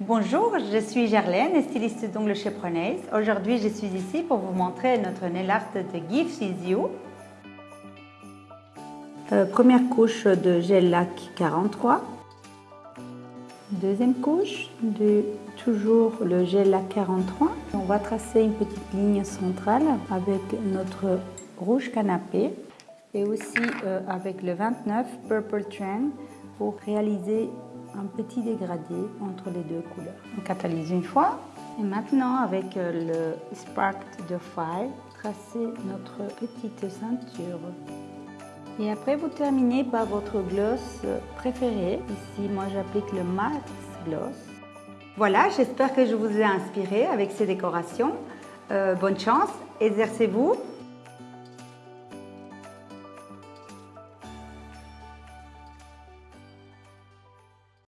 Bonjour, je suis Gerlaine, styliste d'ongles chez Prenaise. Aujourd'hui, je suis ici pour vous montrer notre nail art de Is You. Euh, première couche de gel lac 43. Deuxième couche de toujours le gel lac 43. On va tracer une petite ligne centrale avec notre rouge canapé et aussi euh, avec le 29 Purple Trend pour réaliser un petit dégradé entre les deux couleurs. On catalyse une fois et maintenant avec euh, le Spark de Fire, tracer notre petite ceinture. Et après vous terminez par votre gloss préféré. Ici moi j'applique le Max Gloss. Voilà, j'espère que je vous ai inspiré avec ces décorations. Euh, bonne chance, exercez-vous